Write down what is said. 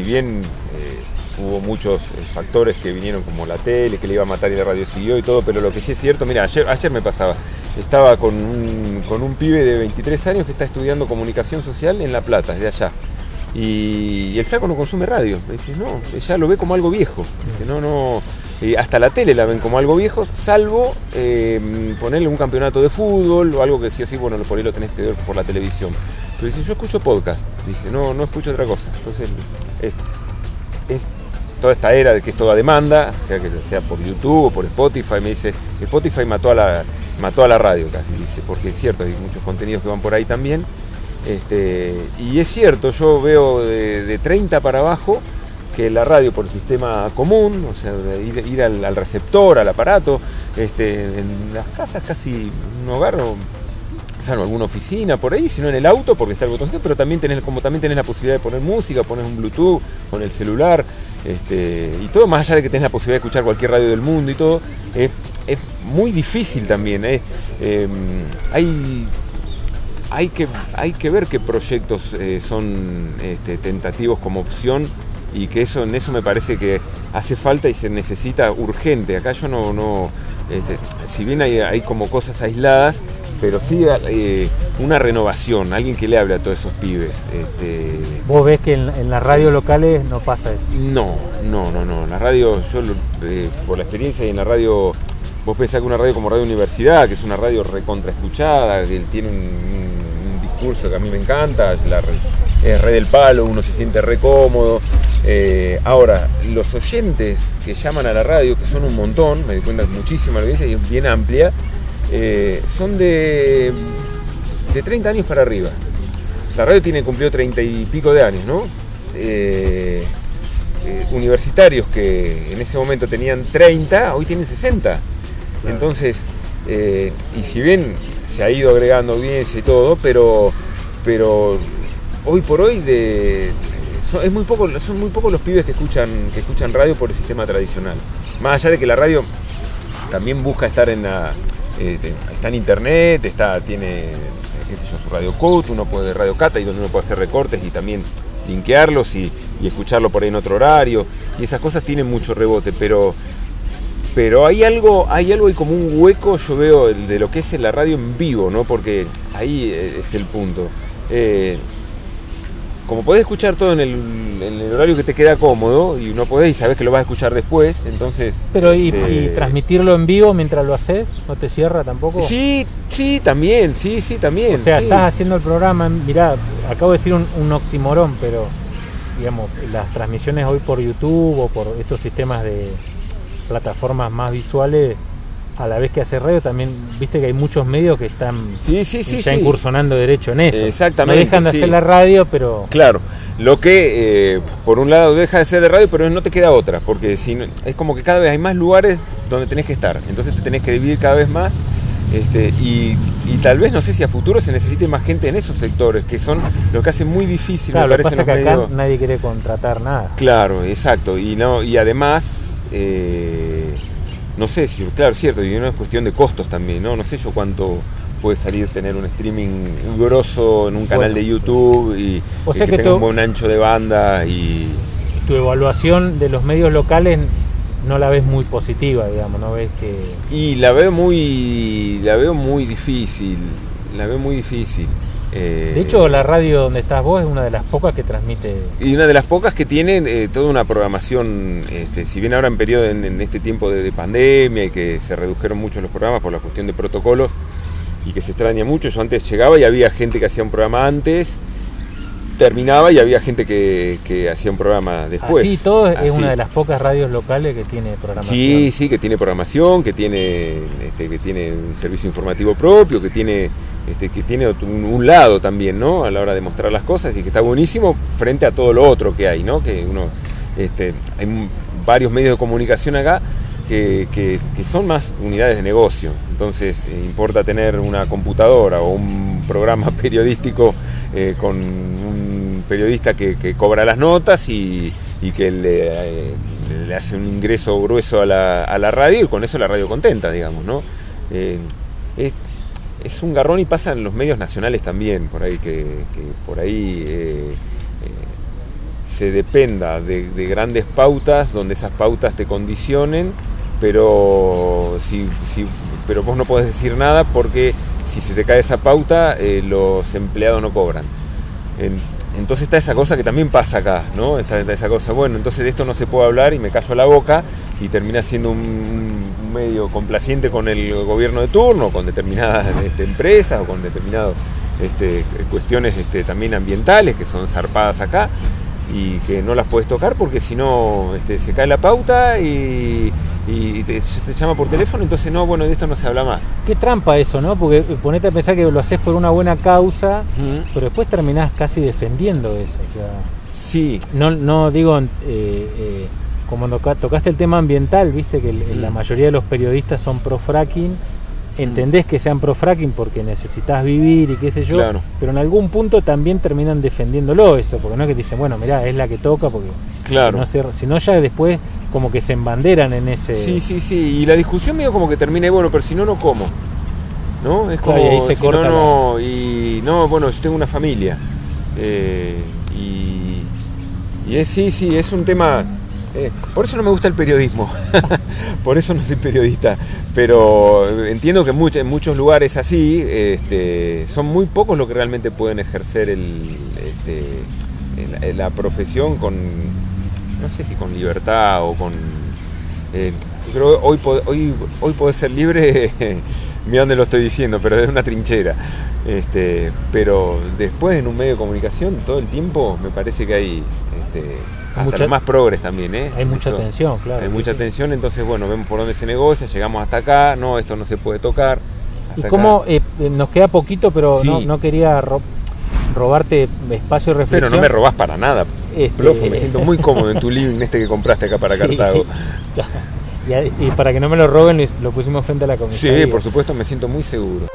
bien hubo muchos factores que vinieron como la tele, que le iba a matar y la radio siguió y todo, pero lo que sí es cierto, mira, ayer, ayer me pasaba, estaba con un, con un pibe de 23 años que está estudiando comunicación social en La Plata, de allá. Y, el flaco no consume radio. Me dice, no, ella lo ve como algo viejo. Dice, no, no. Hasta la tele la ven como algo viejo, salvo em, ponerle un campeonato de fútbol o algo que sí así, bueno, por ahí lo tenés que ver por la televisión. Pero dice, yo escucho podcast. Dice, no, no escucho otra cosa. Entonces, es, toda esta era de que es toda demanda, sea que sea por YouTube o por Spotify, me dice, Spotify mató a la, mató a la radio casi, dice, porque es cierto, hay muchos contenidos que van por ahí también este, y es cierto, yo veo de, 30 para abajo que la radio por el sistema común, o sea, ir, al, receptor, al aparato, este, en las casas casi no hogar, salvo alguna oficina por ahí, sino en el auto porque está el botoncito, pero también tenés, como también tenés la posibilidad de poner música, poner un Bluetooth con el celular, este, y todo más allá de que tenés la posibilidad de escuchar cualquier radio del mundo y todo, es, muy difícil también. ¿eh? Em, hay hay que, hay que ver qué proyectos eh, son este, tentativos como opción y que eso en eso me parece que hace falta y se necesita urgente. Acá yo no, no este, si bien hay, como cosas aisladas, pero sí eh, una renovación, alguien que le hable a todos esos pibes. Este... ¿Vos ves que en, las radios locales no pasa eso? No, no, no, no. En la radio, yo eh, por la experiencia y en la radio, vos pensás que una radio como Radio Universidad, que es una radio recontra escuchada, que tiene un que a mí me encanta, es, la, re del palo, uno se siente re cómodo. Eh, ahora, los oyentes que llaman a la radio, que son un montón, me di cuenta muchísima audiencia y es bien amplia, eh, son de, de 30 años para arriba. La radio tiene cumplido 30 y pico de años, ¿no? Eh, universitarios que en ese momento tenían 30, hoy tienen 60. Entonces, y si bien se ha ido agregando audiencia y todo, pero, pero hoy por hoy de, son, es muy poco, son muy pocos los pibes que escuchan, que escuchan radio por el sistema tradicional. Más allá de que la radio también busca estar en la, eh, está en internet, está, tiene qué sé yo, su radio code, uno puede radio cata y donde uno puede hacer recortes y también linkearlos y, y escucharlo por ahí en otro horario. Y esas cosas tienen mucho rebote, pero pero hay algo, hay algo y como un hueco, yo veo, de lo que es la radio en vivo, ¿no? Porque ahí eh, es el punto. Eh, como podés escuchar todo en el, horario que te queda cómodo y no podés y sabés que lo vas a escuchar después, entonces... Pero y, este, transmitirlo en vivo mientras lo haces, ¿no te cierra tampoco? Sí, sí, también, sí, sí, también. O sea, estás haciendo el programa, mirá, acabo de decir un, un oximorón, pero digamos, las transmisiones hoy por YouTube o por estos sistemas de, plataformas más visuales a la vez que hace radio también viste que hay muchos medios que están sí, sí, sí, ya incursionando derecho en eso. Exactamente no dejan de hacer la radio pero claro lo que eh, por un lado deja de ser de radio pero no te queda otra porque si es como que cada vez hay más lugares donde tenés que estar entonces te tenés que dividir cada vez más este, y, tal vez no sé si a futuro se necesite más gente en esos sectores que son lo que hace muy difícil claro, me parece lo que pasa que acá nadie quiere contratar nada. Claro exacto y no y además eh, no sé si, claro, cierto, y es cuestión de costos también, ¿no? No sé yo cuánto puede salir tener un streaming grosso en un canal de YouTube y, que, tenga un buen ancho de banda y... Tu evaluación de los medios locales no la ves muy positiva, digamos, no ves que... Y la veo muy, la veo muy difícil, la veo muy difícil. Eh, de hecho, la radio donde estás vos es una de las pocas que transmite. Y una de las pocas que tiene eh, toda una programación, este, si bien ahora en periodo, en, este tiempo de, pandemia y que se redujeron mucho los programas por la cuestión de protocolos y que se extraña mucho, yo antes llegaba y había gente que hacía un programa antes terminaba y había gente que, hacía un programa después. Sí, todo es una de las pocas radios locales que tiene programación. Sí, sí, que tiene programación, que tiene, este, que tiene un servicio informativo propio, que tiene, este, que tiene un, lado también, ¿no? A la hora de mostrar las cosas y que está buenísimo frente a todo lo otro que hay, ¿no? Que uno, este, hay varios medios de comunicación acá que, que, son más unidades de negocio. Entonces, eh, importa tener una computadora o un programa periodístico eh, con un periodista que, cobra las notas y, que eh, le, hace un ingreso grueso a la, radio y con eso la radio contenta, digamos, ¿no? Es, un garrón y pasa en los medios nacionales también, por ahí que, por ahí se dependa de, de grandes pautas, donde esas pautas te condicionen, pero, pero vos no podés decir nada porque si se te cae esa pauta, eh, los empleados no cobran. Entonces está esa cosa que también pasa acá, ¿no? Está, esa cosa, bueno, entonces de esto no se puede hablar y me callo la boca y termina siendo un, un medio complaciente con el gobierno de turno, con determinadas este, empresas o con determinadas este, cuestiones este, también ambientales que son zarpadas acá y que no las puedes tocar porque si no este, se cae la pauta y, y te, te llama por teléfono, entonces no, bueno, de esto no se habla más. Qué trampa eso, ¿no? Porque eh, ponete a pensar que lo haces por una buena causa, pero después terminás casi defendiendo eso. O sea, Sí, no, no digo, eh, eh, como toca- tocaste el tema ambiental, viste que la mayoría de los periodistas son pro fracking. Entendés que sean pro fracking porque necesitas vivir y qué sé yo, Claro. pero en algún punto también terminan defendiéndolo eso, porque no es que te dicen, bueno, mirá, es la que toca, porque claro. si, no ya después como que se embanderan en ese... Sí, sí, sí. Y la discusión medio como que termina y bueno, pero si no, no como. ¿No? Es como. Claro, y ahí se si corta no, no. Y no, bueno, yo tengo una familia. Eh, y. Y es, sí, sí, es un tema. Eh, por eso no me gusta el periodismo. por eso no soy periodista. Pero entiendo que en much- en muchos lugares así este, son muy pocos los que realmente pueden ejercer este, la profesión con, no sé si con libertad o con... eh, creo que hoy, hoy, ser libre, mira dónde lo estoy diciendo, pero desde una trinchera. Este, pero después en un medio de comunicación todo el tiempo me parece que hay hasta Mucha- los más progres también, ¿eh? Hay mucha Eso- tensión, claro. hay mucha sí. tensión, entonces bueno, vemos por dónde se negocia, llegamos hasta acá, no, esto no se puede tocar. Y cómo eh, nos queda poquito, pero Sí. no, no quería ro- robarte espacio de Pero reflexión. no me robás para nada, Este, Plofo, me siento muy cómodo en tu living este que compraste acá para Sí. Cartago. y, y para que no me lo roben, lo pusimos frente a la comisión. Sí, por supuesto, me siento muy seguro.